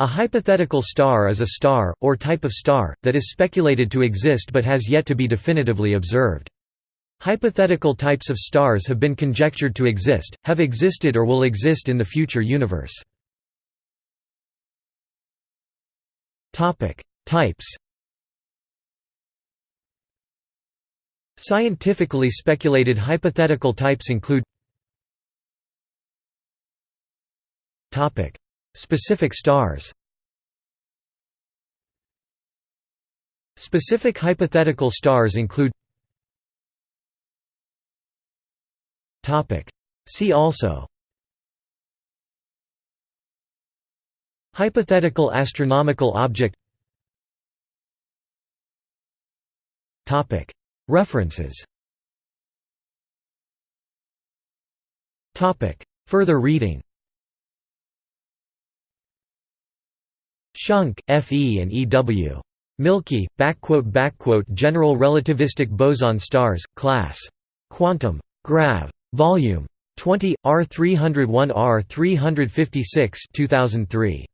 A hypothetical star is a star, or type of star, that is speculated to exist but has yet to be definitively observed. Hypothetical types of stars have been conjectured to exist, have existed or will exist in the future universe. Types Scientifically speculated hypothetical types include Specific stars. Specific hypothetical stars include See also Hypothetical astronomical object References Further reading Schunck, F. E. and E. W. Mielke, General relativistic boson stars, Class. Quantum. Grav. Vol. 20, R301 R356 2003.